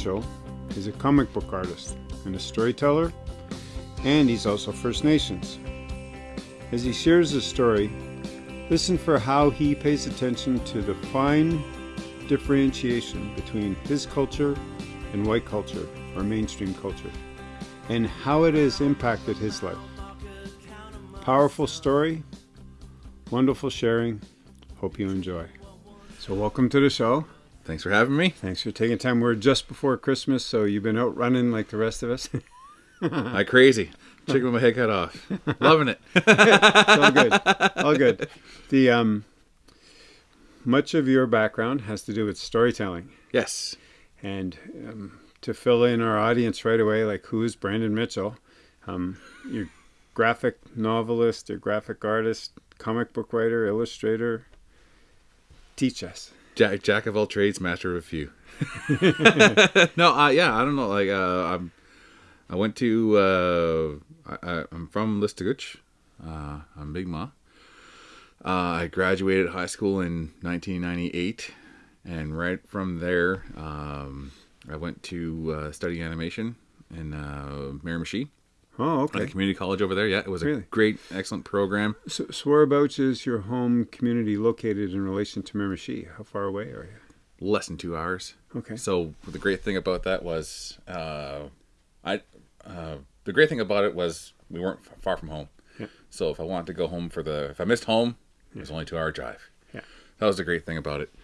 Mitchell is a comic book artist and a storyteller, and he's also First Nations. As he shares his story, listen for how he pays attention to the fine differentiation between his culture and white culture or mainstream culture, and how it has impacted his life. Powerful story, wonderful sharing. Hope you enjoy. So, welcome to the show. Thanks for having me. Thanks for taking time. We're just before Christmas, so you've been out running like the rest of us. I crazy. Chicken with my head cut off. Loving it. all good. All good. The um, much of your background has to do with storytelling, Yes. and um, to fill in our audience right away, like who is Brandon Mitchell? Um, you're graphic novelist, you're graphic artist, comic book writer, illustrator. Teach us. Jack, jack of all trades, master of a few. no, uh, yeah, I don't know. Like, uh, I'm, I went to, uh, I, I, I'm from Listuguj. Uh, I'm Mi'gmaq. Uh, I graduated high school in 1998, and right from there, um, I went to uh, study animation in uh, Miramichi Oh, at the okay. community college over there. Yeah, it was a great, excellent program. So, so whereabouts is your home community located in relation to Miramichi? How far away are you? Less than two hours. Okay. So the great thing about that was, uh, I, uh, the great thing about it was we weren't far from home. Yeah. So if I wanted to go home for the, if I missed home, it was only two hour drive. Yeah. That was the great thing about it.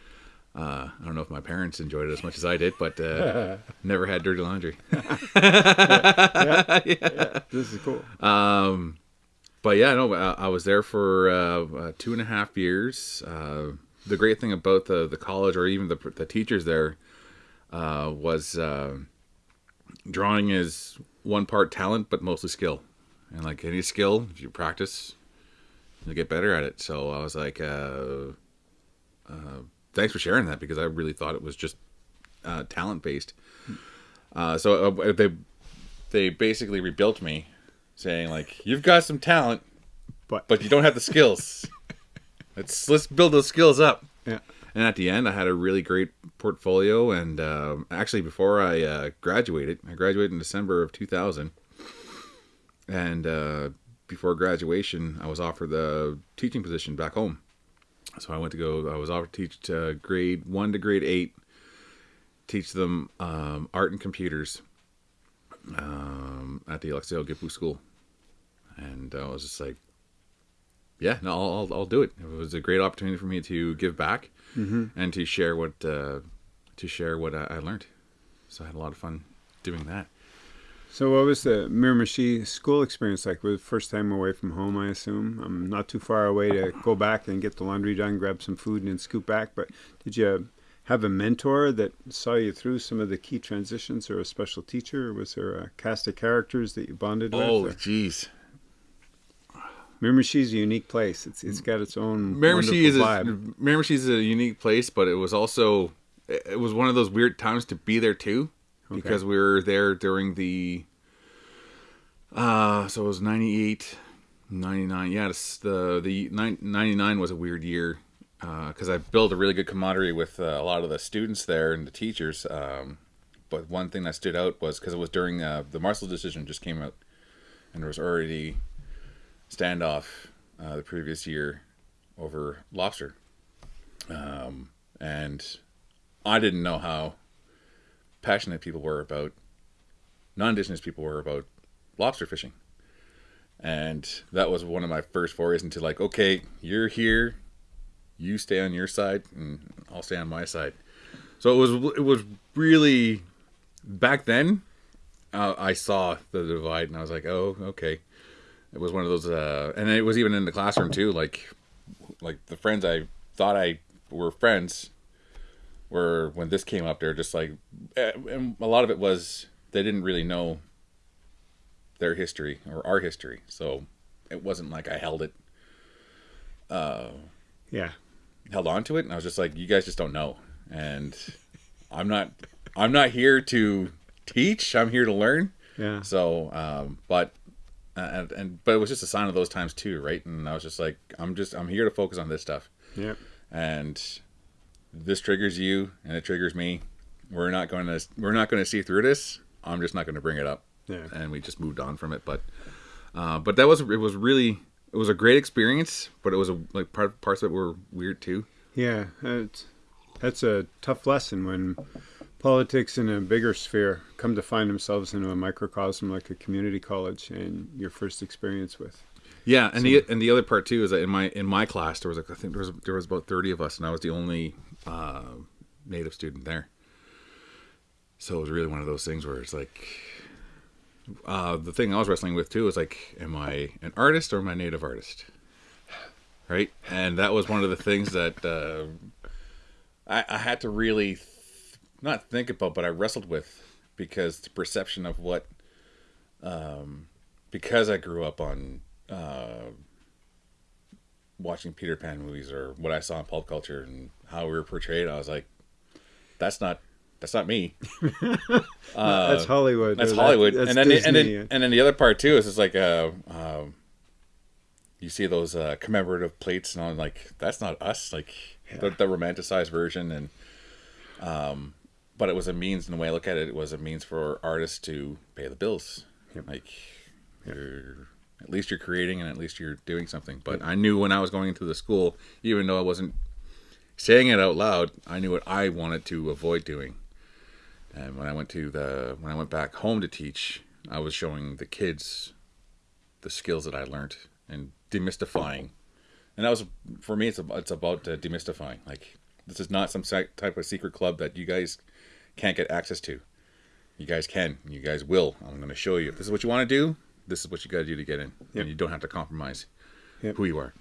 Uh, I don't know if my parents enjoyed it as much as I did, but uh, never had dirty laundry. This is cool. Um, but yeah, no, I, I was there for uh, uh, two and a half years. Uh, the great thing about the the college, or even the the teachers there, uh, was uh, drawing is one part talent, but mostly skill. And like any skill, if you practice, you'll get better at it. So I was like, uh, uh, thanks for sharing that because I really thought it was just uh, talent based. Uh, so uh, they they basically rebuilt me, saying like, "You've got some talent, But, but you don't have the skills. let's let's build those skills up." yeah. And at the end, I had a really great portfolio. And um, actually, before I uh, graduated, I graduated in December of 2000. And uh, before graduation, I was offered the teaching position back home. So I went to go. I was offered to teach uh, grade one to grade eight, teach them um, art and computers um, at the Alaqsite'w Gitpu School. And I was just like, yeah, no, I'll, I'll, I'll do it. It was a great opportunity for me to give back and to share what uh, to share what I, I learned. So I had a lot of fun doing that. So, what was the Miramichi school experience like? Was it first time away from home, I assume? I'm not too far away to go back and get the laundry done, grab some food, and then scoot back. But did you have a mentor that saw you through some of the key transitions, or a special teacher? Or was there a cast of characters that you bonded Oh, with? Oh, jeez. Miramichi's a unique place. It's it's got its own Miramichi is wonderful a. Miramichi is a unique place, but it was also it it was one of those weird times to be there too, because we were there during the. Uh, so it was 98, 99. Yeah, the the 99 was a weird year because I built a really good camaraderie with uh, a lot of the students there and the teachers. Um, but one thing that stood out was because it was during uh, the Marshall decision just came out, and there was already standoff uh, the previous year over lobster. Um, and I didn't know how passionate people were about non-indigenous people were about lobster fishing. And that was one of my first forays into like, okay, you're here, you stay on your side, and I'll stay on my side. So it was it was really back then. Uh, I saw the divide, and I was like, oh, okay. It was one of those, uh, and it was even in the classroom too. Like, like the friends I thought I were friends were when this came up. They're just like, eh, and a lot of it was they didn't really know their history or our history, so it wasn't like I held it, Yeah. held on to it, and I was just like, you guys just don't know, and I'm not, I'm not here to teach. I'm here to learn. Yeah. So, um, but and, and but it was just a sign of those times too, right? And I was just like, I'm just I'm here to focus on this stuff, Yeah. and this triggers you, and it triggers me, we're not going to we're not going to see through this. I'm just not going to bring it up. Yeah. And we just moved on from it. But uh, but that was it was really it was a great experience. But it was a like part parts of it were weird too. Yeah, it's, that's a tough lesson when politics in a bigger sphere come to find themselves into a microcosm like a community college and your first experience with. Yeah, and the and the other part too is that in my in my class there was like I think there was there was about thirty of us, and I was the only uh, native student there. So it was really one of those things where it's like, uh, the thing I was wrestling with too is like, am I an artist or am I a native artist? Right, and that was one of the things that uh, I, I had to really th- not think about, but I wrestled with because the perception of what, um, because I grew up on uh, watching Peter Pan movies or what I saw in pulp culture and how we were portrayed, I was like, that's not that's not me. that's Hollywood. That's that- Hollywood. that's and then the, and then and then the other part too is it's like uh, um, you see those uh, commemorative plates and I'm like that's not us like the, the romanticized version and um, but it was a means in the way I look at it it was a means for artists to pay the bills like you're at least you're creating and at least you're doing something but I knew when I was going into the school even though I wasn't saying it out loud I knew what I wanted to avoid doing and when I went to the when I went back home to teach, I was showing the kids the skills that I learned and demystifying. And that was for me. It's about, it's about uh, demystifying. Like this is not some type of secret club that you guys can't get access to. You guys can. You guys will. I'm going to show you. If this is what you want to do, this is what you got to do to get in. Yep. And you don't have to compromise Yep. who you are.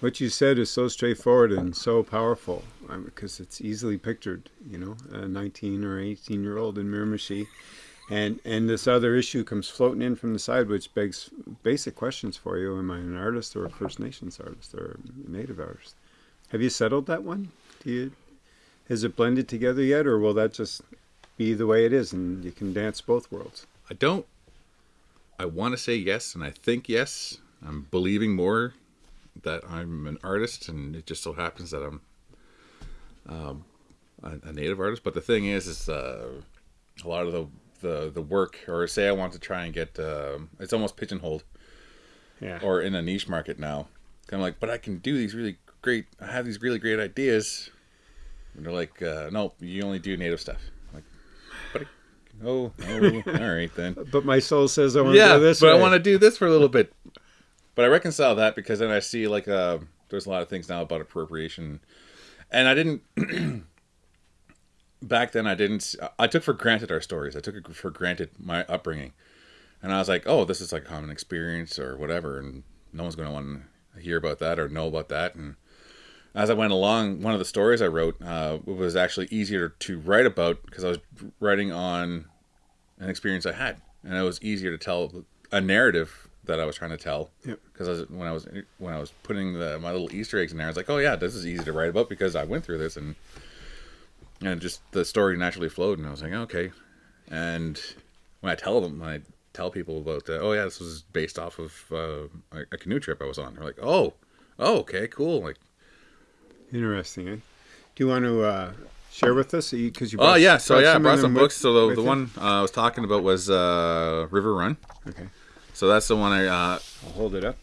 What you said is so straightforward and so powerful because it's easily pictured, you know, a 19 or 18 year old in Miramichi. And, and this other issue comes floating in from the side, which begs basic questions for you. Am I an artist or a First Nations artist or a Native artist? Have you settled that one? Do you, has it blended together yet, or will that just be the way it is and you can dance both worlds? I don't. I want to say yes, and I think yes. I'm believing more that I'm an artist, and it just so happens that I'm um, a, a native artist. But the thing is, is uh, a lot of the, the the work, or say I want to try and get, um it's almost pigeonholed Yeah. or in a niche market now. I'm like, but I can do these really great. I have these really great ideas. And they're like, uh, no, you only do native stuff. I'm like, but I, oh, oh, all right then but my soul says I want to yeah, go this but way. I want to do this for a little bit. But I reconcile that because then I see like uh, there's a lot of things now about appropriation, and I didn't. back then, I didn't. I took for granted our stories. I took it for granted my upbringing, and I was like, "Oh, this is like common experience or whatever," and no one's going to want to hear about that or know about that. And as I went along, one of the stories I wrote uh, was actually easier to write about because I was writing on an experience I had, and it was easier to tell a narrative that I was trying to tell. Because was, when I was when I was putting the my little Easter eggs in there, I was like, oh yeah, this is easy to write about because I went through this, and and just the story naturally flowed, and I was like, okay. And when I tell them, when I tell people about, uh, oh yeah, this was based off of uh, a, a canoe trip I was on, they're like, oh, oh, okay, cool, like. Interesting. Eh? Do you want to uh, share with us? Because you. Oh yeah, so yeah, I brought some with- books. So the, the one uh, I was talking about was uh, River Run. Okay, So that's the one I. Uh, I'll hold it up.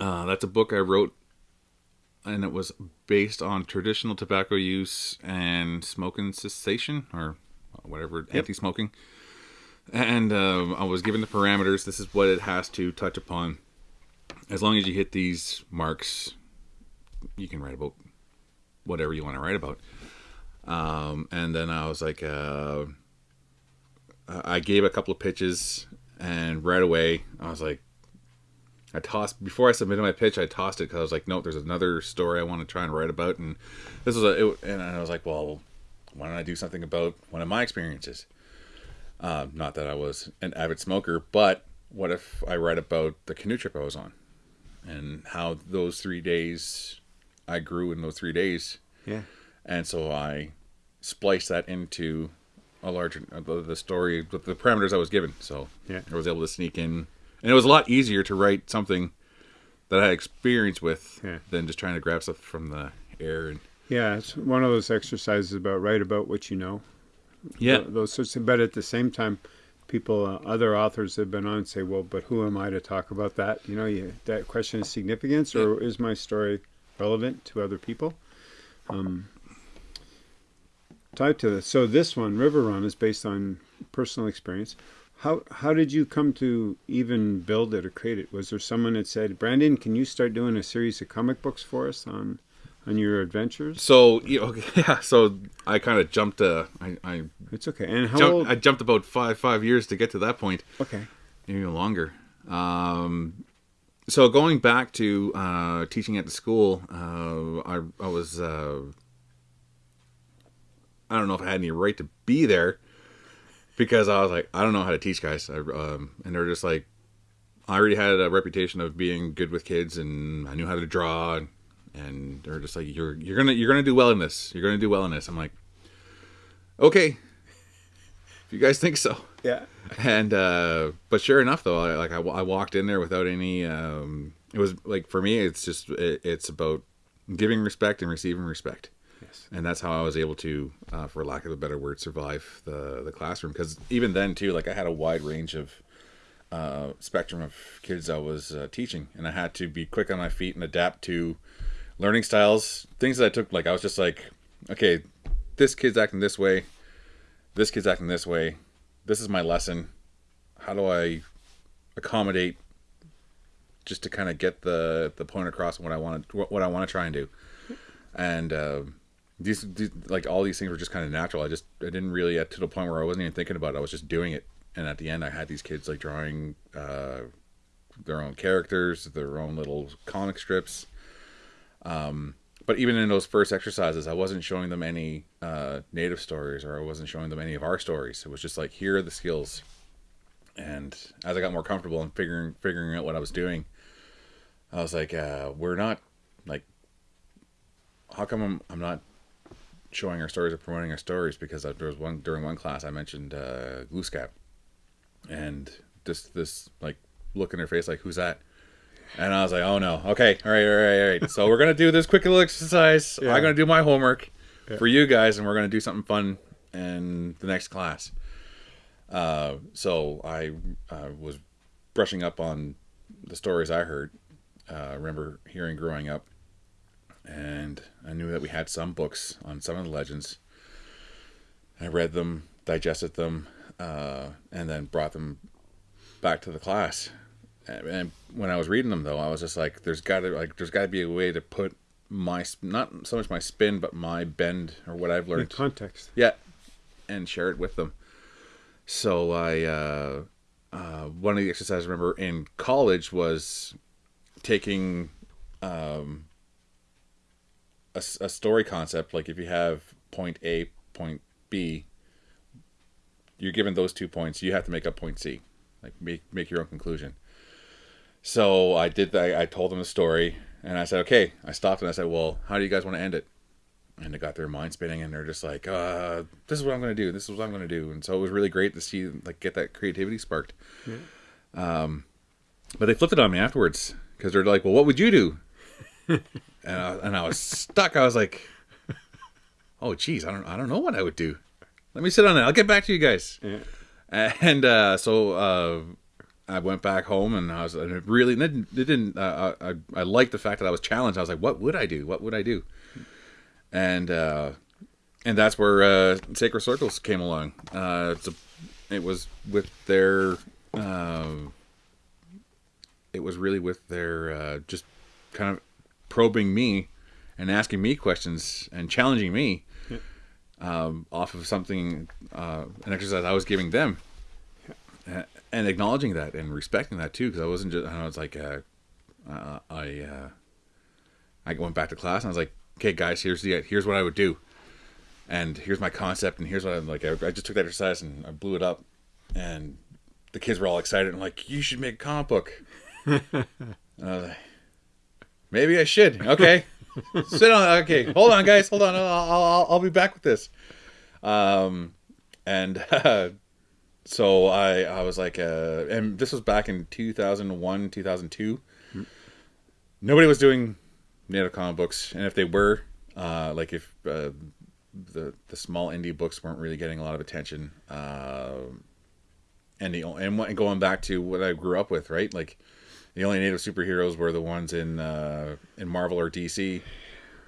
uh, that's a book I wrote, and it was based on traditional tobacco use and smoking cessation or whatever anti-smoking. And uh, I was given the parameters. This is what it has to touch upon. As long as you hit these marks, you can write about whatever you want to write about. Um, and then I was like, uh, I gave a couple of pitches, and right away I was like, I tossed before I submitted my pitch. I tossed it because I was like, no, there's another story I want to try and write about, and this was a, it, and I was like, well, why don't I do something about one of my experiences? Uh, not that I was an avid smoker, but what if I write about the canoe trip I was on, and how those three days I grew in those three days, Yeah. and so I spliced that into a larger uh, the, the story with the parameters I was given. So Yeah. I was able to sneak in, and it was a lot easier to write something that I had experience with Yeah. than just trying to grab stuff from the air. And Yeah, it's one of those exercises about write about what you know. Yeah. Th- those sorts of. But at the same time, people, uh, other authors have been on say, well, but who am I to talk about that? You know, you, that question is significance, or is my story relevant to other people? Um, tied to this. So this one, River Run, is based on personal experience. How how did you come to even build it or create it? Was there someone that said, Brandon, can you start doing a series of comic books for us on on your adventures? So you know, yeah. So I kind of jumped. Uh, I I It's okay. And how jumped, old? I jumped about five five years to get to that point. okay. even longer. Um, so going back to uh, teaching at the school, uh, I, I was uh, I don't know if I had any right to be there because I was like I don't know how to teach guys, I, um, and they're just like I already had a reputation of being good with kids, and I knew how to draw, and, and they're just like you're you're gonna you're gonna do well in this, you're gonna do well in this. I'm like, okay, if you guys think so Yeah. and uh but sure enough though I, like I, I walked in there without any um it was like for me it's just it, it's about giving respect and receiving respect Yes. and that's how i was able to uh, for lack of a better word survive the the classroom because even then too like i had a wide range of uh spectrum of kids i was uh, teaching and i had to be quick on my feet and adapt to learning styles things that i took like i was just like okay this kid's acting this way this kid's acting this way this is my lesson. How do i accommodate just to kind of get the the point across what i want to what i want to try and do? And uh, these, these like all these things were just kind of natural. I just i didn't really get to the point where i wasn't even thinking about it. I was just doing it. And at the end i had these kids like drawing uh, their own characters their own little comic strips. Um, but even in those first exercises, I wasn't showing them any uh, native stories or I wasn't showing them any of our stories. It was just like, here are the skills. And as I got more comfortable and figuring figuring out what I was doing, I was like, uh, we're not like, how come I'm, I'm not showing our stories or promoting our stories? Because there was one during one class I mentioned uh, and just this like look in her face, like, who's that? And I was like, oh no. Okay. All right. All right. All right. So we're going to do this quick little exercise. Yeah. I'm going to do my homework Yeah. for you guys, and we're going to do something fun in the next class. Uh, so I uh, was brushing up on the stories I heard. Uh, remember hearing growing up. And I knew that we had some books on some of the legends. I read them, digested them, uh, and then brought them back to the class and when I was reading them though, I was just like, "There's got to like, there's got to be a way to put my not so much my spin, but my bend or what I've learned In context. yeah, and share it with them." So I, uh, uh, one of the exercises I remember in college was taking um, a, a story concept. Like if you have point A, point B, you're given those two points. You have to make up point C, like make make your own conclusion. So I did that. I told them the story, and I said, "Okay." I stopped and I said, "Well, how do you guys want to end it?" And they got their mind spinning, and they're just like, uh, "This is what I'm going to do. This is what I'm going to do." And so it was really great to see like get that creativity sparked. Um, but they flipped it on me afterwards because they're like, "Well, what would you do?" and I, and I was stuck. I was like, "Oh, geez, I don't I don't know what I would do. Let me sit on it. I'll get back to you guys." Yeah. and uh, so uh, I went back home, and I was it really it didn't. Didn't uh, I I liked the fact that I was challenged. I was like, "What would I do? What would I do?" And uh, and that's where uh, Sacred Circles came along. Uh, it's a, it was with their. Uh, it was really with their uh, just kind of probing me and asking me questions and challenging me um, off of something, uh, an exercise I was giving them, and acknowledging that and respecting that too, because I wasn't just. I was like, uh, uh, I, uh, I went back to class and I was like, okay, guys, here's the here's what I would do, and here's my concept, and here's what I'm like. I, I just took that exercise and I blew it up, and the kids were all excited and like, you should make a comic book. and I was like, maybe I should. Okay. Sit on. Okay, hold on, guys. Hold on. I'll, I'll, I'll be back with this. Um, and uh, so I I was like, uh, and this was back in two thousand one, two thousand two. Nobody was doing native comic books, and if they were, Uh, like if uh, the the small indie books weren't really getting a lot of attention, uh, and the and, and going back to what I grew up with, right? Like the only native superheroes were the ones in uh, in Marvel or DC.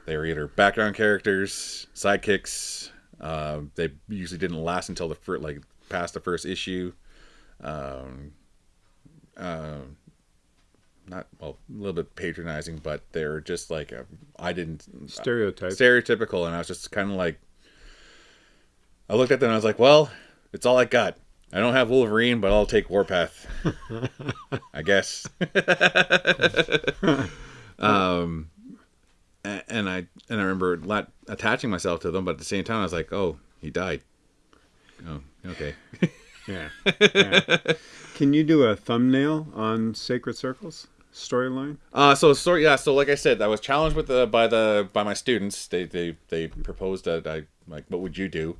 They were either background characters, sidekicks. Uh, they usually didn't last until the first, like past the first issue. Um, uh, not well, a little bit patronizing, but they're just like I didn't Stereotype. stereotypical, and I was just kind of like, I looked at them and I was like, well, it's all I got. I don't have Wolverine, but I'll take Warpath. I guess. um, and I and I remember attaching myself to them, but at the same time, I was like, oh, he died. Oh, okay. yeah. yeah. Can you do a thumbnail on Sacred Circles storyline? Uh, so story, yeah. So like I said, I was challenged with the by the by my students. They they they proposed that I like, what would you do?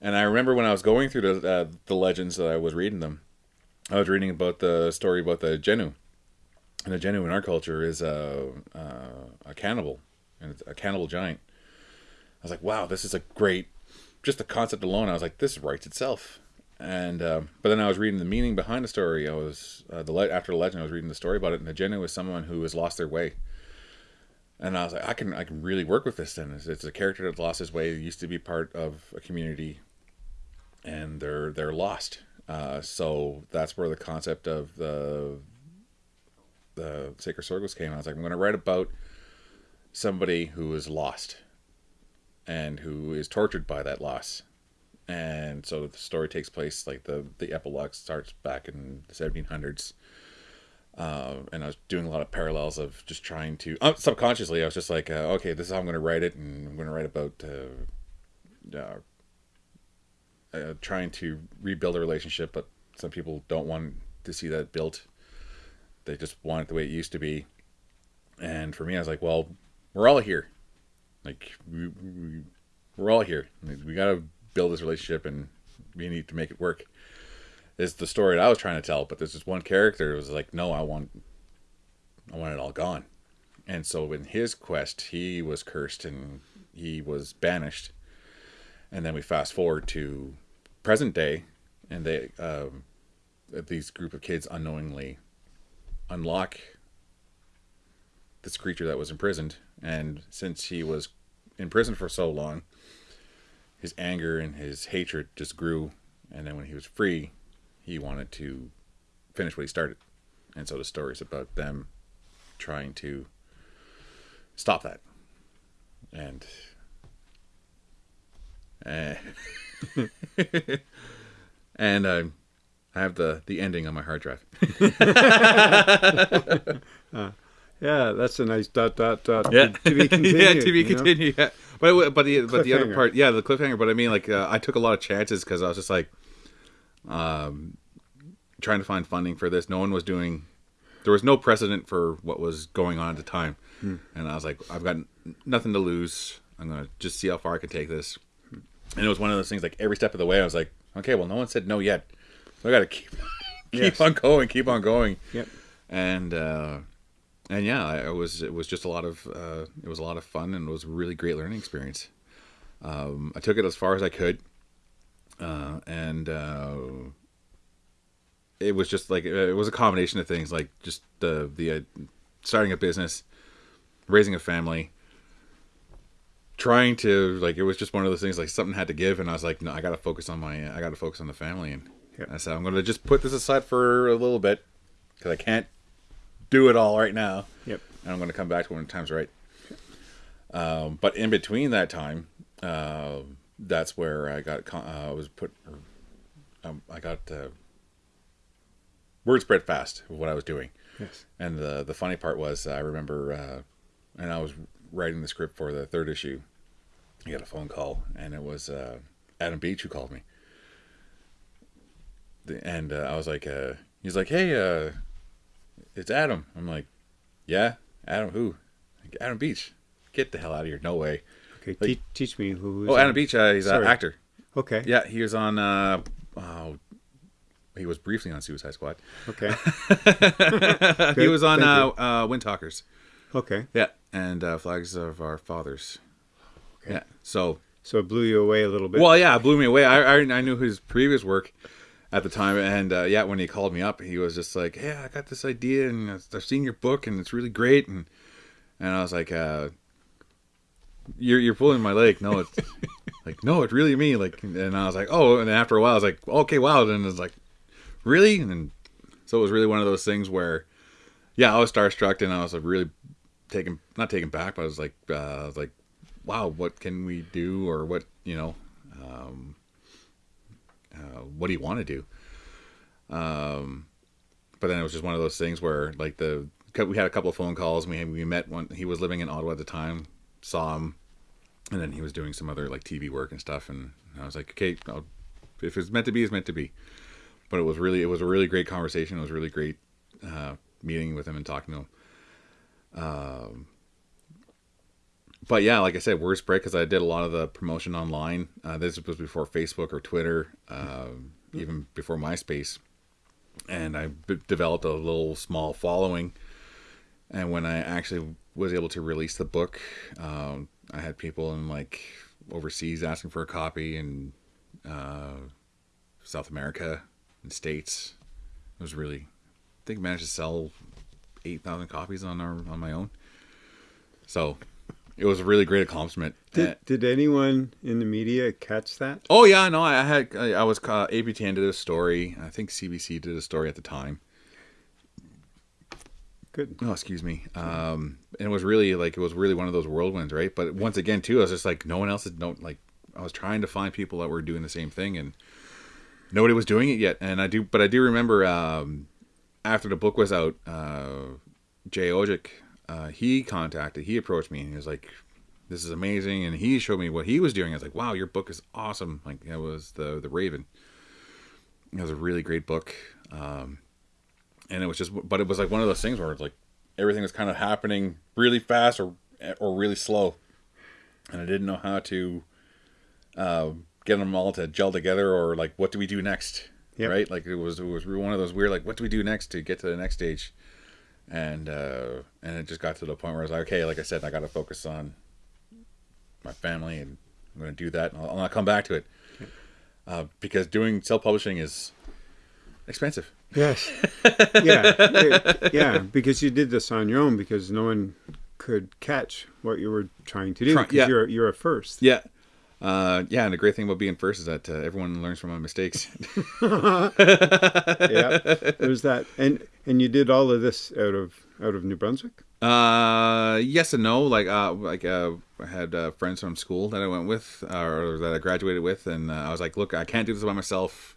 And I remember when I was going through the uh, the legends that I was reading them, I was reading about the story about the Jenu, and the Jenu in our culture is a a, a cannibal, and it's a cannibal giant. I was like, wow, this is a great, just the concept alone. I was like, this writes itself. And uh, but then I was reading the meaning behind the story. I was uh, the le- after the legend, I was reading the story about it, and the Jenu is someone who has lost their way. And I was like, I can I can really work with this. Then it's, it's a character that lost his way. Used to be part of a community, and they're they're lost. Uh, so that's where the concept of the the Sacred Circles came. I was like, I'm going to write about somebody who is lost, and who is tortured by that loss. And so the story takes place like the the epilogue starts back in the 1700s. Uh, and I was doing a lot of parallels of just trying to uh, subconsciously. I was just like, uh, okay, this is how I'm going to write it, and I'm going to write about uh, uh, uh, trying to rebuild a relationship, but some people don't want to see that built. They just want it the way it used to be. And for me, I was like, well, we're all here. Like we, we we're all here. We got to build this relationship, and we need to make it work. Is the story that I was trying to tell, but there's this one character who was like, no, I want, I want it all gone. And so in his quest, he was cursed and he was banished. And then we fast forward to present day, and they um, these group of kids unknowingly unlock this creature that was imprisoned. And since he was in prison for so long, his anger and his hatred just grew. And then when he was free, he wanted to finish what he started. And so the story is about them trying to stop that. And uh, and uh, I have the the ending on my hard drive. Yeah, that's a nice dot dot dot. Yeah, To be continued. yeah, to be continued. Yeah, but but the but the other part, yeah, the cliffhanger. But I mean, like, uh, I took a lot of chances because I was just like, um, trying to find funding for this. No one was doing. There was no precedent for what was going on at the time, Hmm. and I was like, I've got n- nothing to lose. I'm gonna just see how far I can take this. And it was one of those things. Like every step of the way, I was like, okay, well, no one said no yet. So I got to keep keep Yes. on going, keep on going Yep. and uh, and yeah, I, it was it was just a lot of uh, it was a lot of fun and it was a really great learning experience. Um, I took it as far as I could, uh, and uh, it was just like it was a combination of things, like just the the uh, starting a business, raising a family, trying to like it was just one of those things like something had to give, and I was like, no, I got to focus on my I got to focus on the family, and Yep. I said I'm going to just put this aside for a little bit because I can't do it all right now Yep. and I'm going to come back to when the time's right. Um, but in between that time, uh, that's where I got con- uh, I was put. Um, I got uh, word spread fast of what I was doing, Yes. and the the funny part was I remember, uh, and I was writing the script for the third issue. I got a phone call, and it was uh, Adam Beach who called me. The, and uh, I was like, uh, he's like, hey, uh, it's Adam. I'm like, yeah, Adam who? Like, Adam Beach. Get the hell out of here. No way. Okay. Like- te- teach me who. is Oh? Adam Beach. Uh, he's an actor. Okay. Yeah, he was on. Uh, oh, he was briefly on Suicide Squad. Okay. he was on uh, uh, Windtalkers. Okay. Yeah, and uh, Flags of Our Fathers. Okay. Yeah. So So it blew you away a little bit. Well, yeah, it blew me away. I, I, I knew his previous work at the time, and uh, yeah, when he called me up, he was just like, "Yeah, I got this idea, and I've seen your book, and it's really great." And and I was like, uh, "You're you're pulling my leg." No, it's like no, it's really me. Like, and I was like, "Oh," and after a while, I was like, "Okay, wow." And it's like, "Really?" And so it was really one of those things where, yeah, I was starstruck, and I was like, really taken not taken back, but I was like, uh, I was like, "Wow, what can we do?" Or what you know. Um, uh, what do you want to do? Um, but then it was just one of those things where like the we had a couple of phone calls. We we met when he was living in Ottawa at the time, saw him, and then he was doing some other like TV work and stuff. And I was like, okay, I'll, if it's meant to be, it's meant to be. But it was really it was a really great conversation. It was really great uh, meeting with him and talking to him. Um, but yeah, like I said, word spread because I did a lot of the promotion online. Uh, this was before Facebook or Twitter, uh, even before MySpace, and I b- developed a little small following. And when I actually was able to release the book, um, I had people in like overseas asking for a copy, and uh, South America and states. It was really, I think, I managed to sell eight thousand copies on our on my own. So it was a really great accomplishment. did, Uh, did anyone in the media catch that? oh yeah, no, I had I, was uh, APTN did a story. I think CBC did a story at the time. Good. Oh, excuse me. Um, and it was really like it was really one of those whirlwinds, right? But once again, too, I was just like no one else had no like I was trying to find people that were doing the same thing, and nobody was doing it yet. And I do, but I do remember um, after the book was out, uh, Jay Odjick, uh, he contacted, he approached me, and he was like, "This is amazing," and he showed me what he was doing. I was like, "Wow, your book is awesome!" Like it was the the Raven. It was a really great book. Um, and it was just but it was like one of those things where it's like everything was kind of happening really fast or or really slow and i didn't know how to uh, get them all to gel together or like what do we do next Yep. right like it was it was one of those weird like what do we do next to get to the next stage and uh and it just got to the point where i was like okay like i said i gotta focus on my family and i'm gonna do that and i'll, I'll come back to it uh, because doing self-publishing is expensive Yes. yeah. It- yeah. Because you did this on your own because no one could catch what you were trying to do. Because yeah. you're you're a first. Yeah. Uh, yeah, and the great thing about being first is that uh, everyone learns from my mistakes. yeah. There's that. And and you did all of this out of out of New Brunswick. uh, yes and no. Like, uh, like uh, I had uh, friends from school that I went with, or that I graduated with, and uh, I was like, "Look, I can't do this by myself.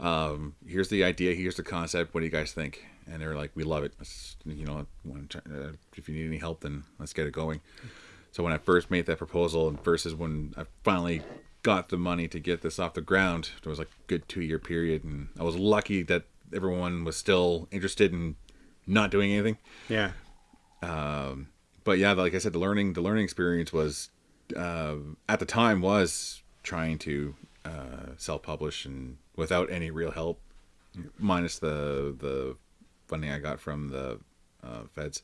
Um, here's the idea. Here's the concept. What do you guys think?" And they were like, "We love it. Let's, you know, uh, if you need any help, then let's get it going." So when I first made that proposal, and versus when I finally got the money to get this off the ground, there was like a good two year period, and I was lucky that everyone was still interested in not doing anything. Yeah. But yeah, like I said, the learning the learning experience was uh, at the time was trying to uh, self publish and without any real help, minus the the funding I got from the uh, feds.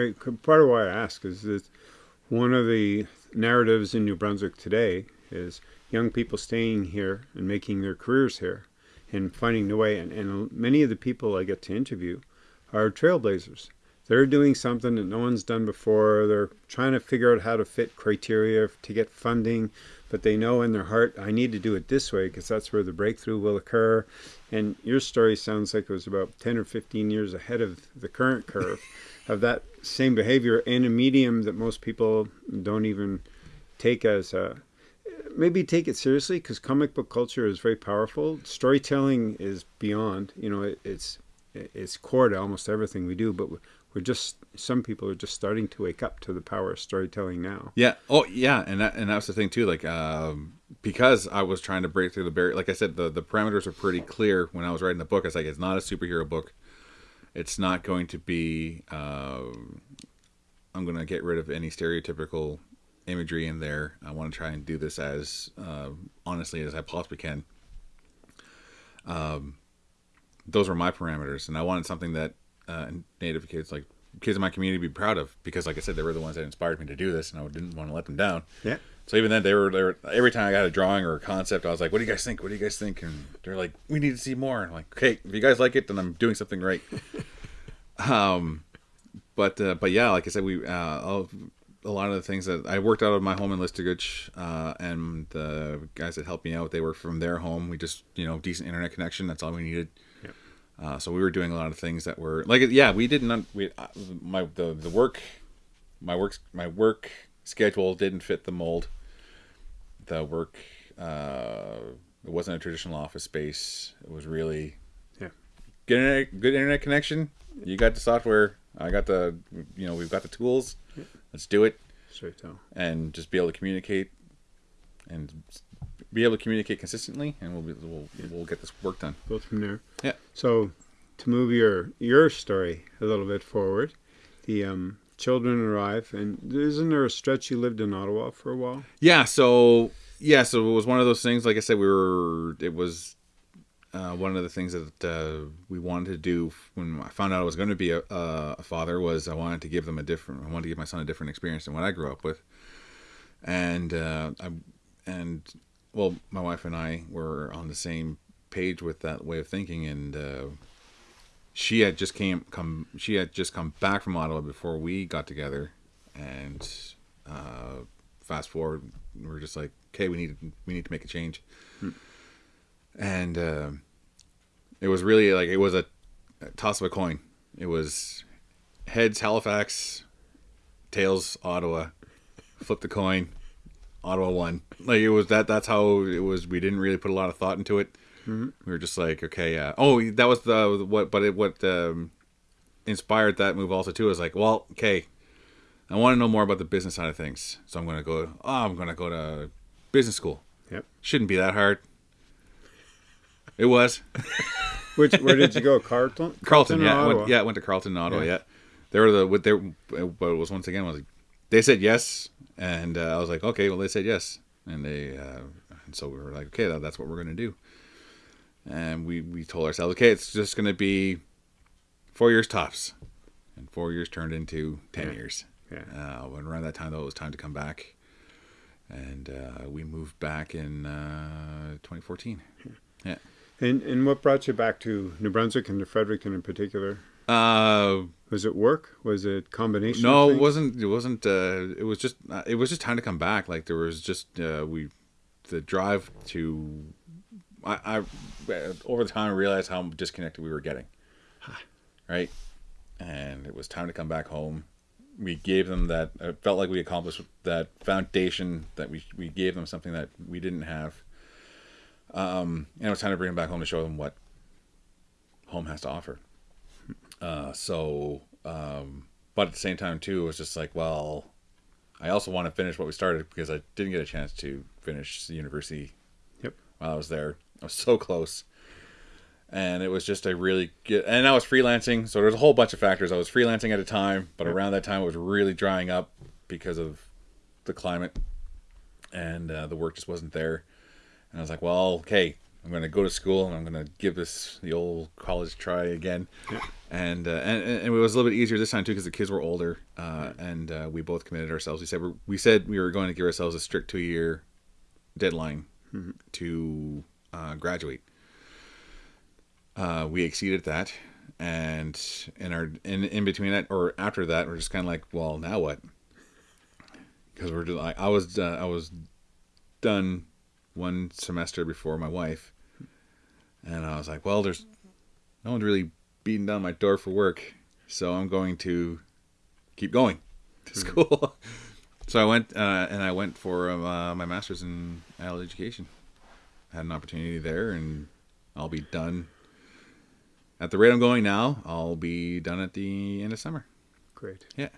Great. Part of why I ask is that one of the narratives in New Brunswick today is young people staying here and making their careers here and finding the way. And, and many of the people I get to interview are trailblazers. They're doing something that no one's done before. They're trying to figure out how to fit criteria to get funding, but they know in their heart, I need to do it this way because that's where the breakthrough will occur. And your story sounds like it was about 10 or 15 years ahead of the current curve of that same behavior in a medium that most people don't even take as a maybe take it seriously because comic book culture is very powerful storytelling is beyond you know it, it's it's core to almost everything we do but we're just some people are just starting to wake up to the power of storytelling now Yeah. Oh, yeah. And that, and that's the thing too. Like, um, because I was trying to break through the barrier. Like I said, the the parameters are pretty clear when I was writing the book. It's like it's not a superhero book. It's not going to be. Um, I'm going to get rid of any stereotypical imagery in there. I want to try and do this as uh, honestly as I possibly can. Um, those were my parameters, and I wanted something that uh, native kids like kids in my community to be proud of because, like I said, they were the ones that inspired me to do this, and I didn't want to let them down. Yeah. So even then, they were, they were every time I got a drawing or a concept, I was like, "What do you guys think? What do you guys think?" And they're like, "We need to see more." I'm like, "Okay, if you guys like it, then I'm doing something right." um, but uh, but yeah, like I said, we uh, a lot of the things that I worked out of my home in Listuguj, uh, and the guys that helped me out, they were from their home. We just you know decent internet connection. That's all we needed. Uh, so we were doing a lot of things that were like yeah, we didn't we uh, my the the work my work my work schedule didn't fit the mold. The work uh, it wasn't a traditional office space. It was really Yeah. good internet, good internet connection. You got the software. I got the you know we've got the tools. Let's do it Straight down. and just be able to communicate and be able to communicate consistently, and we'll be, we'll we'll get this work done. Go from there. Yeah. So, to move your your story a little bit forward, the um, children arrive, and isn't there a stretch you lived in Ottawa for a while? Yeah. So yeah. So it was one of those things. Like I said, we were. It was uh, one of the things that uh, we wanted to do when I found out I was going to be a, a, a father was I wanted to give them a different. I wanted to give my son a different experience than what I grew up with, and uh, I and well, my wife and I were on the same page with that way of thinking, and uh, she had just came come she had just come back from Ottawa before we got together, and uh, fast forward, we we're just like, okay, we need we need to make a change, and uh, it was really like it was a toss of a coin. It was heads Halifax, tails Ottawa, flip the coin, Ottawa won. Like it was that. That's how it was. We didn't really put a lot of thought into it. We were just like, okay, yeah. Oh, that was the what? But it what um, inspired that move also too is like, well, okay, I want to know more about the business side of things, so I'm gonna go. Oh, I'm gonna go to business school. Yep. Shouldn't be that hard. It was Which where did you go? Carleton. Carleton. or Yeah, went, yeah, I went to Carleton, Ottawa. Yeah. Yeah, they were the what they but it was once again was they said yes, and uh, I was like, okay, well they said yes, and they uh, and so we were like, okay, that's what we're gonna do, and we we told ourselves, okay, it's just gonna be four years tops, and four years turned into ten Yeah. years. Yeah. Uh, when around that time though, it was time to come back, and uh, we moved back in uh, 2014. Yeah. And and what brought you back to New Brunswick and to Fredericton in particular? Uh, Was it work? Was it combination? No, it wasn't. It wasn't. Uh, it was just. Uh, it was just time to come back. Like there was just uh, we, the drive to. I, I over the time I realized how disconnected we were getting. Right, and it was time to come back home. We gave them that. It felt like we accomplished that foundation that we we gave them something that we didn't have. Um, and it was time to bring them back home to show them what home has to offer. Uh, so, um, but at the same time too, it was just like, well, I also want to finish what we started because I didn't get a chance to finish the university. Yep. While I was there, I was so close, and it was just a really good. And I was freelancing, so there's a whole bunch of factors. I was freelancing at a time, but around that time it was really drying up because of the climate, and uh, the work just wasn't there. And I was like, well, okay, I'm going to go to school and I'm going to give this the old college try again. And, uh, and and it was a little bit easier this time too because the kids were older, uh, and uh, we both committed ourselves. We said we're, we said we were going to give ourselves a strict two year deadline to uh, graduate. Uh, we exceeded that, and in our in in between that or after that, we're just kind of like, well, now what? Because we're just like I was uh, I was done one semester before my wife, and I was like, well, there's no one's really beating down my door for work, so I'm going to keep going to school. so I went uh, and I went for uh, my master's in adult education. Had an opportunity there, and I'll be done. At the rate I'm going now, I'll be done at the end of summer. Great. Yeah.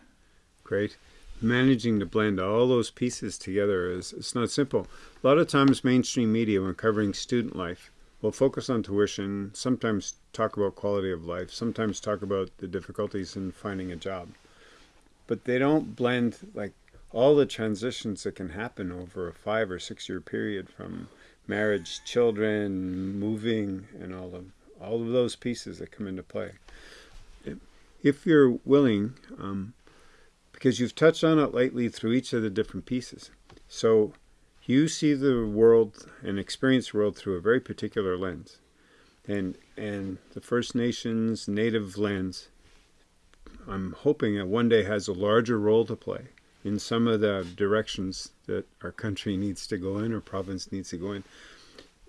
Great. Managing to blend all those pieces together is it's not simple. A lot of times mainstream media when covering student life will focus on tuition, sometimes talk about quality of life, sometimes talk about the difficulties in finding a job. But they don't blend like all the transitions that can happen over a 5 or 6 year period from marriage, children, moving and all of all of those pieces that come into play. If you're willing, um, because you've touched on it lightly through each of the different pieces. So you see the world and experience world through a very particular lens. And and the First Nations native lens I'm hoping that one day has a larger role to play in some of the directions that our country needs to go in or province needs to go in.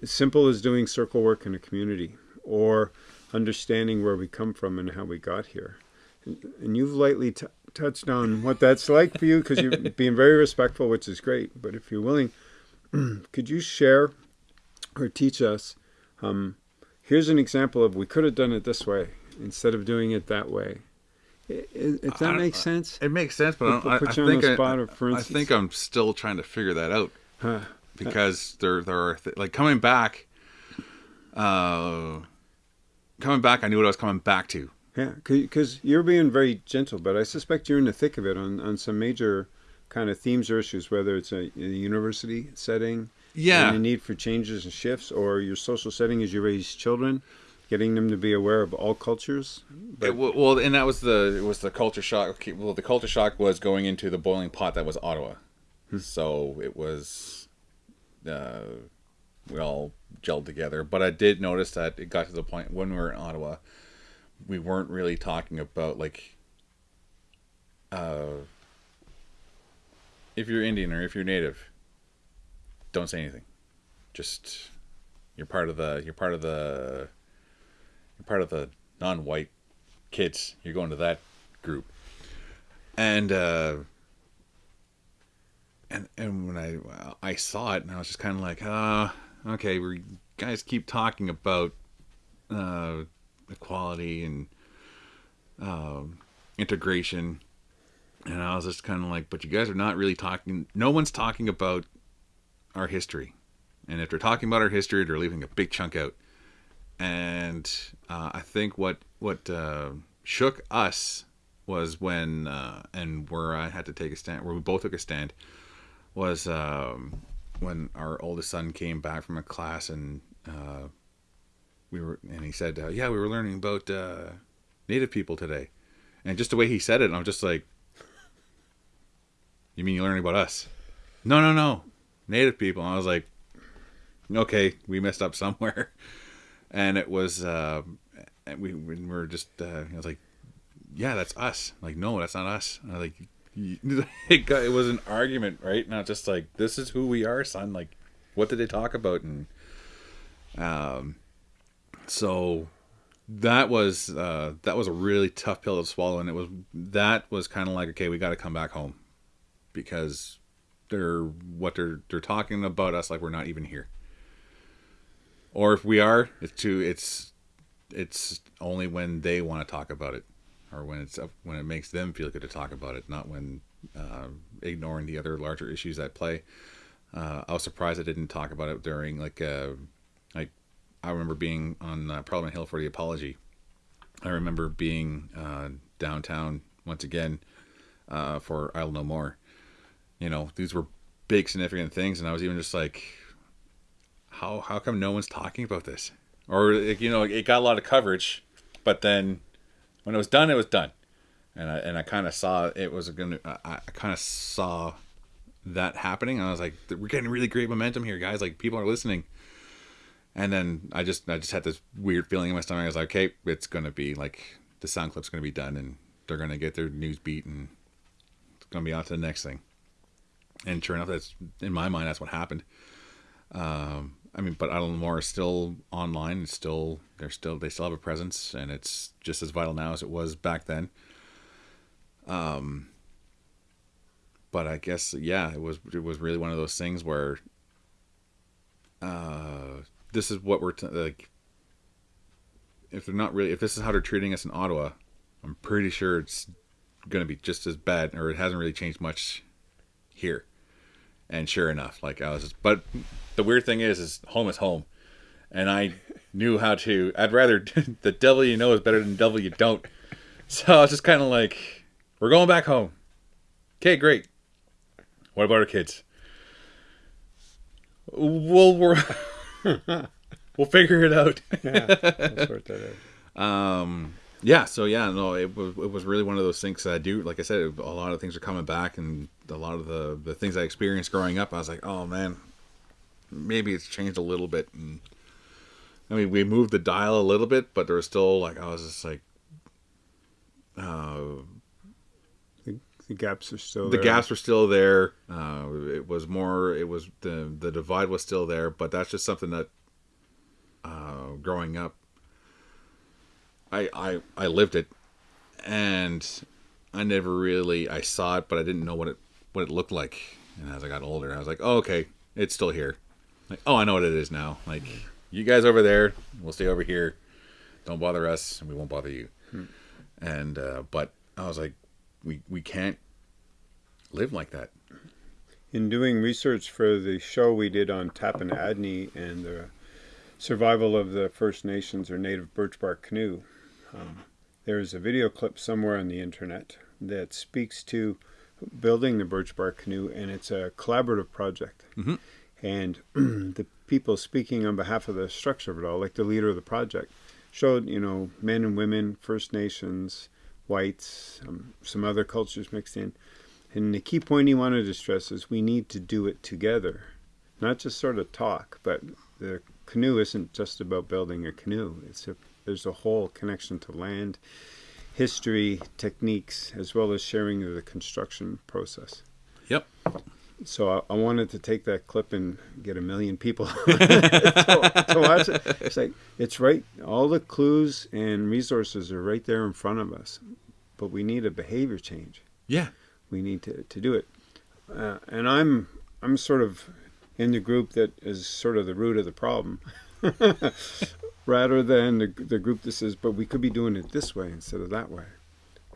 As simple as doing circle work in a community or understanding where we come from and how we got here. And, and you've lightly touched on what that's like for you because you're being very respectful, which is great. But if you're willing, could you share or teach us? Um, here's an example of we could have done it this way instead of doing it that way. If that makes sense, it makes sense. But I, I, think I, I, think I'm still trying to figure that out huh. because there there are th- like coming back. Uh, coming back, I knew what I was coming back to. Yeah, because you're being very gentle, but I suspect you're in the thick of it on, on some major kind of themes or issues, whether it's a, a university setting, yeah, and the need for changes and shifts, or your social setting as you raise children, getting them to be aware of all cultures. But... It, well, and that was the it was the culture shock. Well, the culture shock was going into the boiling pot that was Ottawa, hmm. so it was. Uh, we all gelled together. But I did notice that it got to the point when we were in Ottawa, we weren't really talking about like uh, if you're Indian or if you're Native, don't say anything. Just you're part of the you're part of the you're part of the non-white kids. You're going to that group, and uh, and and when I I saw it, and I was just kind of like, ah. Uh, okay, we guys keep talking about uh, equality and uh, integration, and I was just kind of like, but you guys are not really talking. No one's talking about our history, and if they're talking about our history, they're leaving a big chunk out. And uh, I think what what uh, shook us was when uh, and where I had to take a stand, where we both took a stand, was um, when our oldest son came back from a class and uh, we were and he said, uh, "Yeah, we were learning about uh, Native people today," and just the way he said it, I'm just like, "You mean you're learning about us?" No, no, no, Native people. And I was like, "Okay, we messed up somewhere," and it was uh, and we, we were just uh, I was like, "Yeah, that's us." like, no, that's not us. And I was like, it, got, it was an argument, right? Not just like this is who we are, son. Like, what did they talk about? And um, so that was uh, that was a really tough pill to swallow, and it was that was kind of like okay, we got to come back home because they're what they're they're talking about us like we're not even here, or if we are, it's too it's it's only when they want to talk about it or when it's when it makes them feel good to talk about it, not when uh, ignoring the other larger issues at play. Uh, I was surprised I didn't talk about it during like uh, like I remember being on uh, Parliament Hill for the apology. I remember being uh, downtown once again uh, for Idle No More. You know, these were big significant things, and I was even just like, how how come no one's talking about this? Or you know, it got a lot of coverage, but then when it was done, it was done, and I and I kind of saw it was gonna. I, I kind of saw that happening. And I was like, we're getting really great momentum here, guys. Like people are listening. And then I just I just had this weird feeling in my stomach. I was like, okay, it's gonna be like the sound clip's gonna be done, and they're gonna get their news beat, and it's gonna be on to the next thing. And sure enough, that's in my mind, that's what happened. Um, I mean, but Idle More is still online. It's still they're still they still have a presence, and it's just as vital now as it was back then. Um, but I guess yeah, it was it was really one of those things where uh, this is what we're t- like. If they're not really, if this is how they're treating us in Ottawa, I'm pretty sure it's going to be just as bad, or it hasn't really changed much here. And sure enough, like I was, just, but the weird thing is, is home is home, and I knew how to. I'd rather the devil you know is better than devil you don't. So I was just kind of like, we're going back home. Okay, great. What about our kids? Well, we're we'll figure it out. yeah, we'll sort that out. Um, yeah so yeah no it was it was really one of those things that i do like i said a lot of things are coming back and a lot of the the things i experienced growing up i was like oh man maybe it's changed a little bit and i mean we moved the dial a little bit but there was still like i was just like uh The, gaps are still the there. gaps were still there. Uh it was more it was the the divide was still there but that's just something that uh growing up i i i lived it. And i never really i saw it but i didn't know what it what it looked like. And as i got older i was like oh okay it's still here. Like oh i know what it is now. Like you guys over there we'll stay over here. Don't bother us and we won't bother you. And uh but i was like we we can't live like that In doing research for the show we did on Tappan and the survival of the First Nations or native birch bark canoe, um, there's a video clip somewhere on the internet that speaks to building the birch bark canoe, and it's a collaborative project. Mhm. And the people speaking on behalf of the structure of it all, like the leader of the project, showed you know men and women, First Nations, whites, um, some other cultures mixed in. And the key point he wanted to stress is we need to do it together, not just sort of talk. But the canoe isn't just about building a canoe. It's a there's a whole connection to land, history, techniques, as well as sharing of the construction process. Yep. So I, I wanted to take that clip and get a million people to, to watch it. It's like it's right. All the clues and resources are right there in front of us, but we need a behavior change yeah we need to, to do it. Uh, and I'm I'm sort of in the group that is sort of the root of the problem, rather than the, the group that says, but we could be doing it this way instead of that way,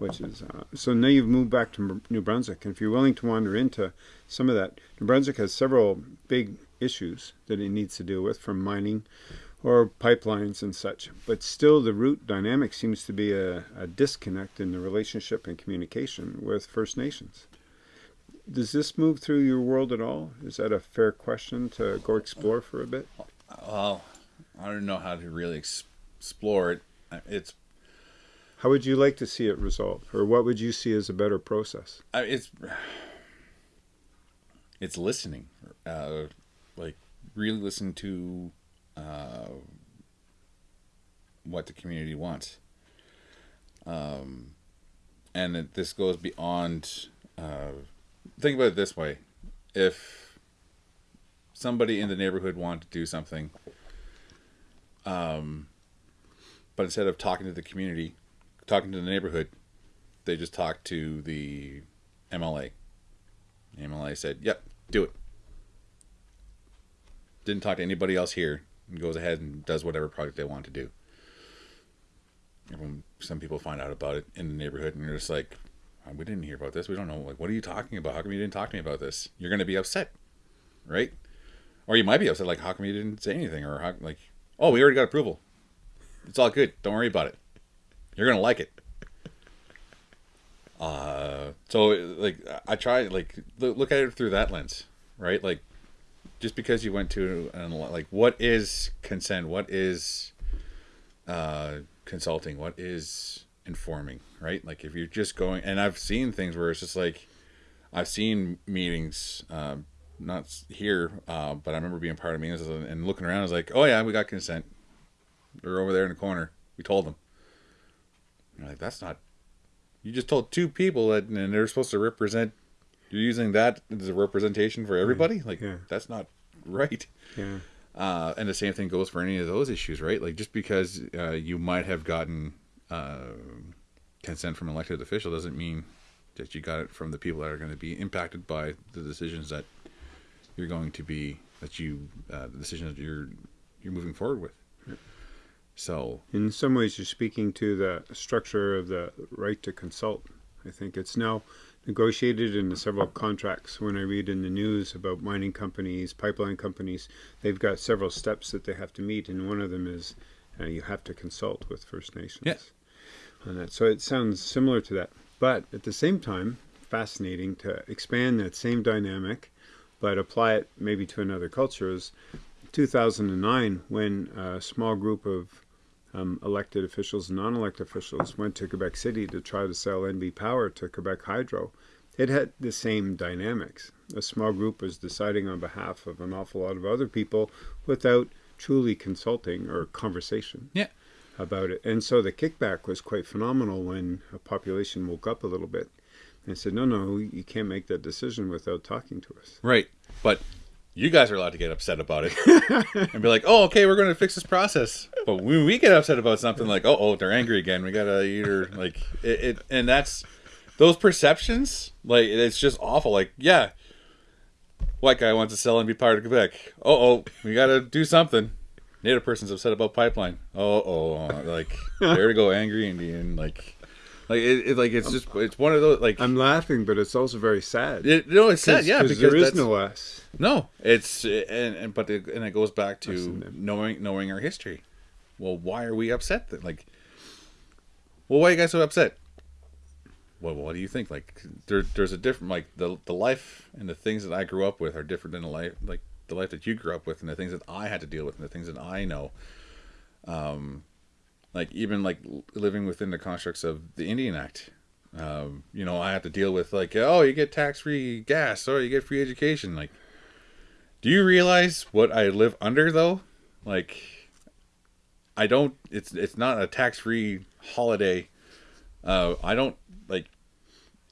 which is uh, so now you've moved back to New Brunswick, and if you're willing to wander into some of that, New Brunswick has several big issues that it needs to deal with, from mining or pipelines and such. But still, the root dynamic seems to be a, a disconnect in the relationship and communication with First Nations. Does this move through your world at all? Is that a fair question to go explore for a bit? well i don't know how to really explore it it's How would you like to see it resolved, or what would you see as a better process? I- it's it's listening uh like really listen to uh what the community wants. Um and it, this goes beyond uh think about it this way. If somebody in the neighborhood wanted to do something um but instead of talking to the community talking to the neighborhood they just talk to the MLA. The MLA said, "Yep, do it." Didn't talk to anybody else here, and goes ahead and does whatever project they want to do. Everyone, some people find out about it in the neighborhood, and you're just like, "Uh, "We didn't hear about this. We don't know. Like, what are you talking about? How come you didn't talk to me about this?" You're going to be upset, right? Or you might be upset, like, "How come you didn't say anything?" Or how, like, "Oh, we already got approval. It's all good. Don't worry about it. You're gonna like it." Uh, so like I try like look at it through that lens, right? Like just because you went to like what is consent? What is uh consulting? What is informing, right? Like if you're just going and I've seen things where it's just like I've seen meetings um not here, uh, but I remember being part of meetings and looking around. I was like, "Oh yeah, we got consent. They're over there in the corner. We told them." You're like, "That's not you just told two people that and they're supposed to represent you're using that as a representation for everybody? Like Yeah. that's not right. Yeah, uh, and the same thing goes for any of those issues right? Like just because uh, you might have gotten uh, consent from an elected official doesn't mean that you got it from the people that are going to be impacted by the decisions that you're going to be that you uh, the decisions that you're you're moving forward with so in some ways, you're speaking to the structure of the right to consult. I think it's now negotiated into several contracts. When I read in the news about mining companies, pipeline companies, they've got several steps that they have to meet, and one of them is uh, you have to consult with First Nations Yeah. on that. So it sounds similar to that, but at the same time, fascinating to expand that same dynamic, but apply it maybe to another culture. Is 2009 when a small group of um, elected officials and non-elected officials went to Quebec City to try to sell NB Power to Quebec Hydro, it had the same dynamics. A small group was deciding on behalf of an awful lot of other people without truly consulting or conversation Yeah. about it. And so the kickback was quite phenomenal when a population woke up a little bit and said, no, no, you can't make that decision without talking to us. Right. But you guys are allowed to get upset about it and be like, "Oh, okay, we're going to fix this process." But when we get upset about something, like, "Oh, oh, they're angry again. We gotta either like it, it," and that's those perceptions. Like, it's just awful. Like, yeah, white guy wants to sell and be part of Quebec. Oh, oh, we gotta do something. Native person's upset about pipeline. Oh, oh, like there we go, angry Indian. Like, like it, it like it's just it's one of those like I'm laughing, but it's also very sad. it, no, it's sad, Yeah, 'Cause because there is no us. no, it's and, and but it, and it goes back to knowing knowing our history. Well, why are we upset? Then? Like, well, why are you guys so upset? Well, what do you think? Like, there, there's a different like the the life and the things that I grew up with are different than the life like the life that you grew up with and the things that I had to deal with and the things that I know. Um, like even like living within the constructs of the Indian Act. Um, you know, I have to deal with like, oh, you get tax free gas, or you get free education. Like, do you realize what I live under though? Like, I don't. It's it's not a tax free holiday. Uh, I don't like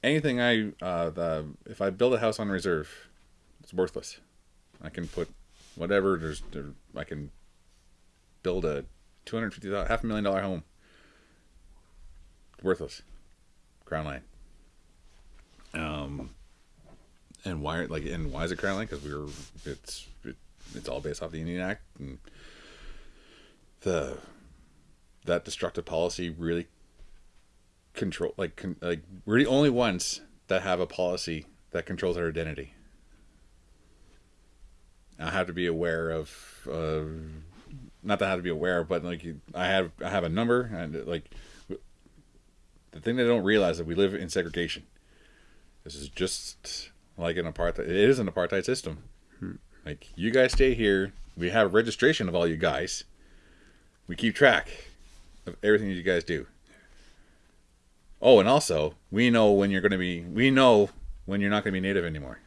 anything. I uh, the if I build a house on reserve, it's worthless. I can put whatever. There's there, I can build a two hundred fifty half a million dollar home. Worthless. Crown land. Um, and why like and why is it crown land? Because we were it's it, it's all based off the Indian Act and the that destructive policy really control like con, like we're the only ones that have a policy that controls our identity. I have to be aware of uh, not that I have to be aware, but like you- I have I have a number and like the thing they don't realize that we live in segregation. This is just like an apartheid. It is an apartheid system. Hmm. Like you guys stay here. We have registration of all you guys. We keep track of everything that you guys do. Oh, and also we know when you're going to be. We know when you're not going to be native anymore.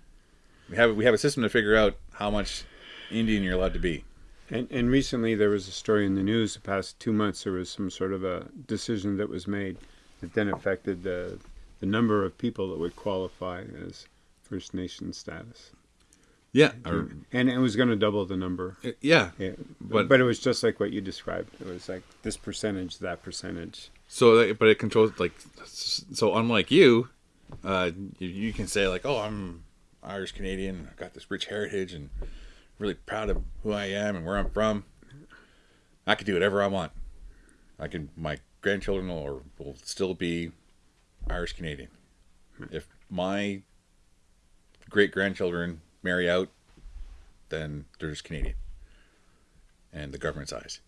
We have we have a system to figure out how much Indian you're allowed to be. And, and recently there was a story in the news the past two months there was some sort of a decision that was made that then affected the, the number of people that would qualify as First Nation status. Yeah, And it was going to double the number. yeah. Yeah, But- but, but it was just like what you described. It was like this percentage, that percentage. So, but it controls like so. Unlike you, uh, you, you can say like, "Oh, I'm Irish Canadian. I've got this rich heritage, and really proud of who I am and where I'm from. I can do whatever I want. I can. My grandchildren will, will still be Irish Canadian. If my great grandchildren marry out, then they're just Canadian. And the government's eyes.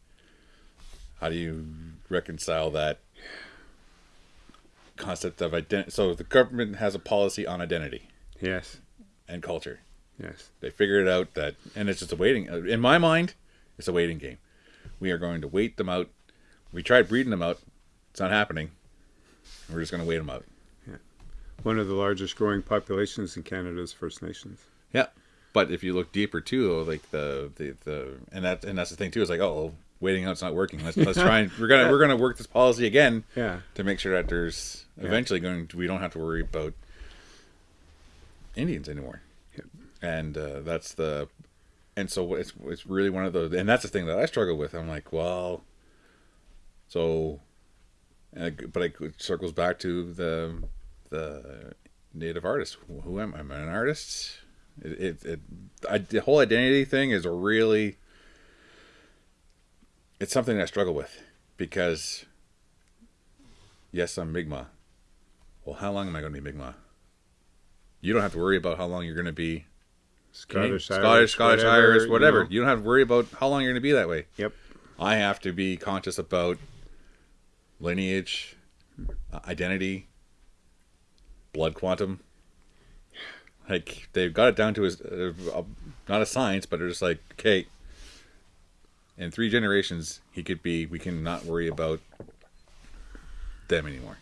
How do you reconcile that concept of identity? So the government has a policy on identity Yes, and culture. Yes. They figured it out that, and it's just a waiting. Uh, in my mind, it's a waiting game. We are going to wait them out. We tried breeding them out. It's not happening. We're just going to wait them out. Yeah, one of the largest growing populations in Canada is First Nations. Yeah, but if you look deeper too, though, like the the, the and that and that's the thing too is like oh waiting out's not working. Let's let's try and we're gonna we're gonna work this policy again Yeah. to make sure that there's eventually going to, we don't have to worry about Indians anymore. And uh, that's the and so it's it's really one of those and that's the thing that I struggle with. I'm like, well, so, and it, but it circles back to the the native artist. Who am I? Am I an artist? It it, it I, the whole identity thing is a really it's something I struggle with because yes, I'm Mi'gmaq. Well, how long am I going to be Mi'gmaq? You don't have to worry about how long you're going to be Scottish, Scottish, Irish, Scottish, whatever, Irish, you whatever. know. You, don't have to worry about how long you're going to be that way. Yep. I have to be conscious about lineage, uh, identity, blood quantum. Like they've got it down to a, a, not a science, but they're just like, okay, in three generations, he could be. We can not worry about them anymore.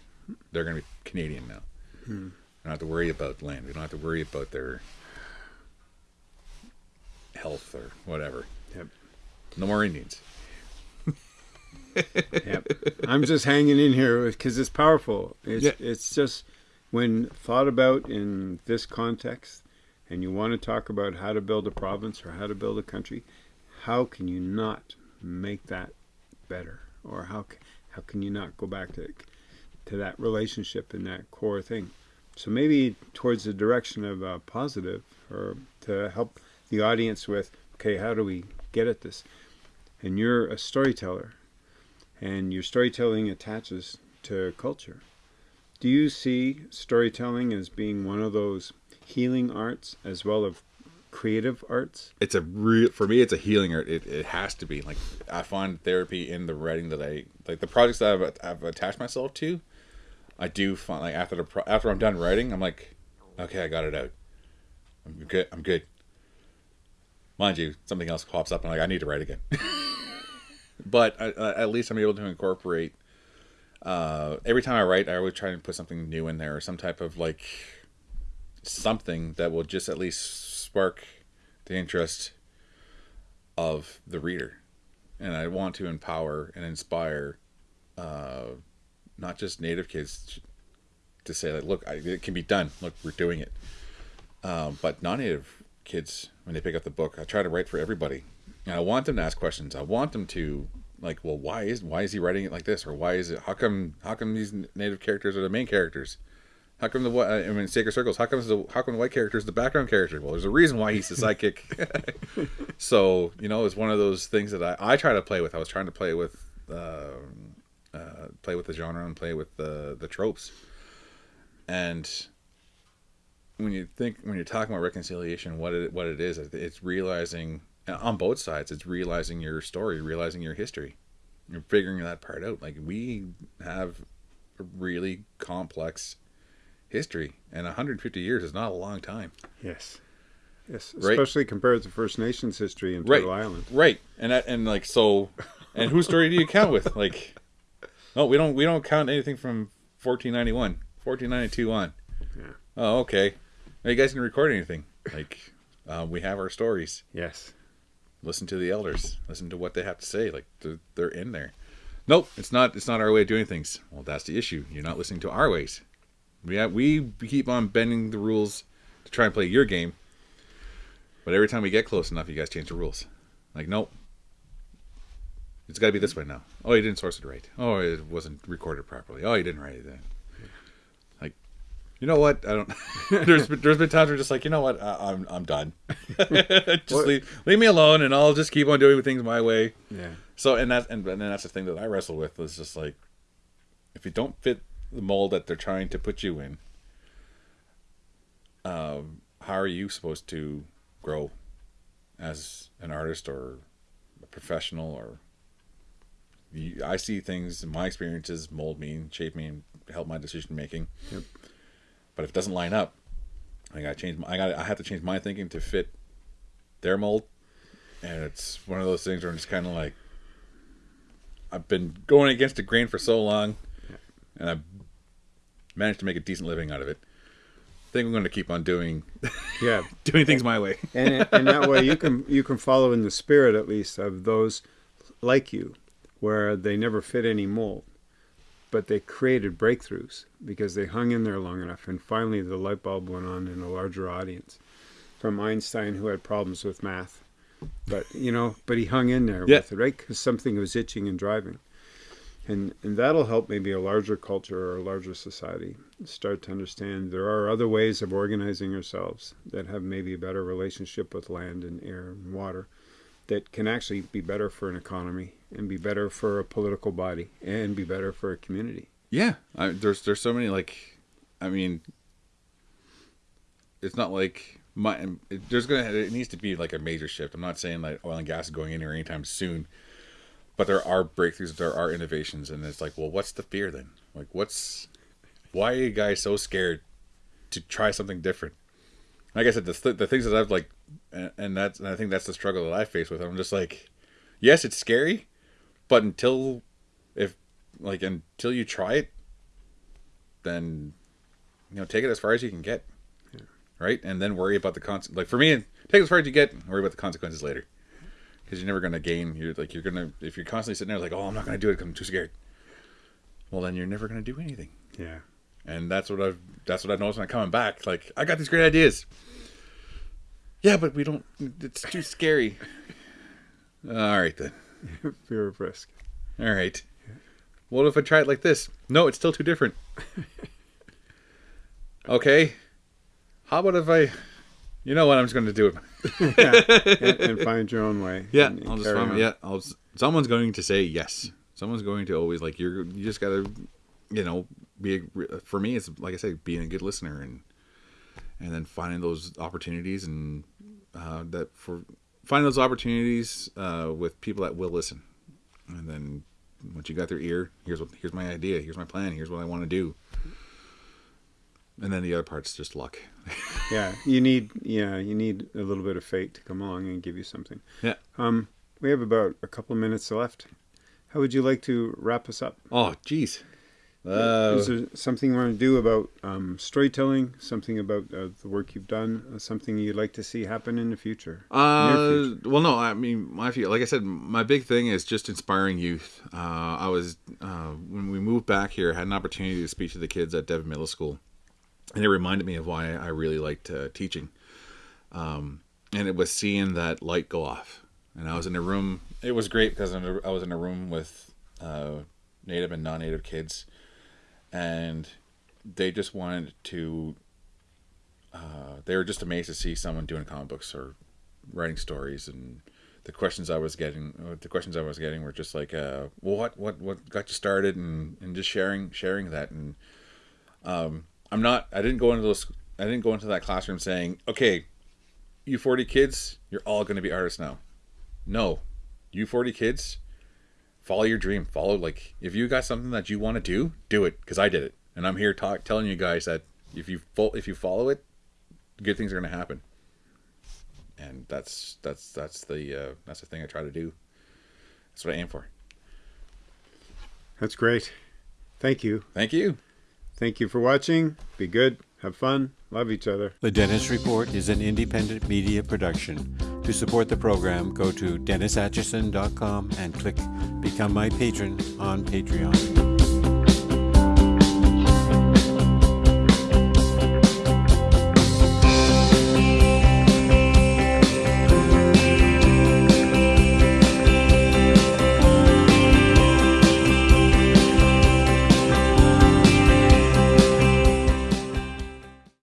They're going to be Canadian now. Hmm. We don't have to worry about land. We don't have to worry about their health or whatever. Yep. No more Indians. yep. I'm just hanging in here because it's powerful. It's, yeah. it's just when thought about in this context, and you want to talk about how to build a province or how to build a country, how can you not make that better? Or how how can you not go back to to that relationship and that core thing? So maybe towards the direction of a positive, or to help the audience with, okay, how do we get at this? And you're a storyteller, and your storytelling attaches to culture. Do you see storytelling as being one of those healing arts as well as creative arts? It's a real for me. It's a healing art. It, it has to be like I find therapy in the writing that I like the projects that I've, I've attached myself to. I do find like after the pro, after I'm done writing, I'm like, okay, I got it out. I'm good. I'm good. Mind you, something else pops up and I'm like I need to write again. but I, I, at least I'm able to incorporate. Uh, every time I write, I always try to put something new in there, or some type of like something that will just at least spark the interest of the reader. And I want to empower and inspire uh, not just native kids to say like, look, I, it can be done. Look, we're doing it. Um, but non-native kids, when they pick up the book, I try to write for everybody. And I want them to ask questions. I want them to like, well, why is why is he writing it like this, or why is it? How come how come these native characters are the main characters? How come the? I mean, Sacred Circles. How comes the how come the white character is the background character? Well, there's a reason why he's the sidekick. so you know, it's one of those things that I, I try to play with. I was trying to play with uh, uh, play with the genre and play with the the tropes. And when you think when you're talking about reconciliation, what it what it is, it's realizing uh, on both sides. It's realizing your story, realizing your history. You're figuring that part out. Like we have a really complex history, and 150 years is not a long time. Yes. Yes, especially right? compared to First Nations history in Turtle right. Island. Right, and that, and like so, and whose story do you count with? Like, no, we don't we don't count anything from 1491, 1492 on. Yeah. Oh, okay. Now you guys can record anything. Like, uh, we have our stories. Yes. Listen to the elders. Listen to what they have to say. Like they're, they're in there. Nope, it's not. It's not our way of doing things. Well, that's the issue. You're not listening to our ways. We have, we keep on bending the rules to try and play your game, but every time we get close enough, you guys change the rules. Like, nope, it's got to be this way now. Oh, you didn't source it right. Oh, it wasn't recorded properly. Oh, you didn't write it then. You know what? I don't. there's been, there's been times where just like, you know what? I, am I'm done. just leave, leave me alone, and I'll just keep on doing things my way. Yeah. So, and that and, and that's the thing that I wrestle with is just like, if you don't fit the mold that they're trying to put you in, um, how are you supposed to grow as an artist or a professional or you, I see things in my experiences mold me and shape me and help my decision making. Yep. But if it doesn't line up, I got to change. My, I got. I have to change my thinking to fit their mold, and it's one of those things where I'm just kind of like, I've been going against the grain for so long, and I've managed to make a decent living out of it. I think I'm going to keep on doing, yeah, doing things my way. and and that way you can you can follow in the spirit at least of those like you, where they never fit any mold, but they created breakthroughs because they hung in there long enough, and finally the light bulb went on in a larger audience. From Einstein, who had problems with math, but you know, but he hung in there yeah. with it, right? Because something was itching and driving and and that'll help maybe a larger culture or a larger society start to understand there are other ways of organizing ourselves that have maybe a better relationship with land and air and water that can actually be better for an economy and be better for a political body and be better for a community. Yeah I, there's there's so many like i mean it's not like my um, it, there's gonna it needs to be like a major shift. I'm not saying like oil and gas is going in here anytime soon but there are breakthroughs there are innovations and it's like well what's the fear then? Like what's why are you guys so scared to try something different? Like i said the, the things that i've like and, and that's and i think that's the struggle that i face with. I'm just like yes, it's scary, but until if like until you try it, then you know take it as far as you can get, right? And then worry about the con. Like for me, take it as far as you get. Worry about the consequences later, because you're never gonna gain. You're like you're gonna if you're constantly sitting there like, oh, I'm not gonna do it because I'm too scared. Well, then you're never gonna do anything. Yeah. And that's what I've that's what I've noticed when I'm coming back. Like I got these great ideas. Yeah, but we don't. It's too scary. All right then. Fear of risk. All right. What if I try it like this? No, it's still too different. okay. How about if I, you know what? I'm just going to do it. yeah. and, and find your own way. Yeah, and- and I'll just find, on. yeah. I'll. Someone's going to say yes. Someone's going to always like you're. You just gotta, you know, be. A, for me, it's like I say, being a good listener and and then finding those opportunities and uh, that for finding those opportunities uh, with people that will listen. And then once you got their ear, here's what here's my idea, here's my plan, here's what I want to do. And then the other part's just luck. Yeah. You need yeah, you need a little bit of fate to come along and give you something. Yeah. Um, we have about a couple of minutes left. How would you like to wrap us up? Oh, jeez. Uh, Is there something you want to do about um, storytelling? Something about uh, the work you've done? Uh, something you'd like to see happen in the future? Uh, future. well, no, I mean, my like I said, my big thing is just inspiring youth. Uh, I was uh, when we moved back here, I had an opportunity to speak to the kids at Devon Middle School, and it reminded me of why I really liked uh, teaching. Um, and it was seeing that light go off, and I was in a room. It was great because I'm in a- I was in a room with uh, native and non-native kids, and they just wanted to. Uh, they were just amazed to see someone doing comic books or writing stories and the questions I was getting uh, the questions I was getting were just like uh well, what what what got you started and and just sharing sharing that and um I'm not I didn't go into those I didn't go into that classroom saying okay you 40 kids you're all going to be artists now no you 40 kids follow your dream follow like if you got something that you want to do do it because I did it and I'm here talk telling you guys that if you fo- if you follow it good things are going to happen and that's that's that's the uh, that's the thing I try to do. That's what I aim for. That's great. Thank you. Thank you. Thank you for watching. Be good. Have fun. Love each other. The Dennis Report is an independent media production. To support the program, go to DennisAtchison.com and click Become My Patron on Patreon.